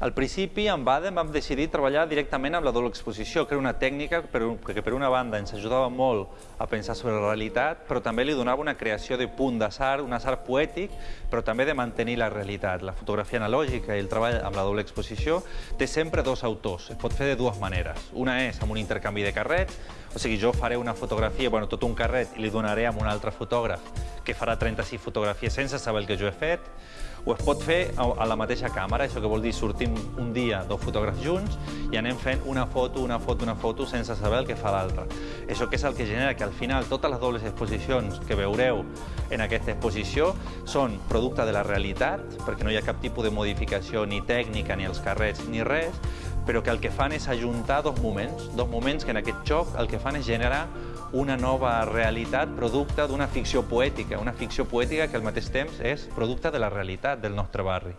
Al principi, amb Baden, vam decidir treballar directament amb la doble exposició, que era una tècnica que per una banda ens ajudava molt a pensar sobre la realitat, però també li donava una creació de punt d'assar, un assar poètic, però també de mantenir la realitat. La fotografia analògica i el treball amb la doble exposició té sempre dos autors, es pot fer de dues maneres. Una és amb un intercanvi de carrets, o sigui, jo faré una fotografia, bueno, tot un carret, i li donaré a un altre fotògraf que farà 36 fotografies sense saber el que jo he fet, o es pot fer a la mateixa càmera, això que vol dir sortim un dia dos fotògrafs junts i anem fent una foto, una foto, una foto sense saber el que fa l'altre. Això que és el que genera que al final totes les dobles exposicions que veureu en aquesta exposició són producte de la realitat, perquè no hi ha cap tipus de modificació ni tècnica, ni els carrets, ni res, però que el que fan és ajuntar dos moments, dos moments que en aquest joc el que fan és generar una nova realitat producte d'una ficció poètica, una ficció poètica que al mateix temps és producte de la realitat del nostre barri.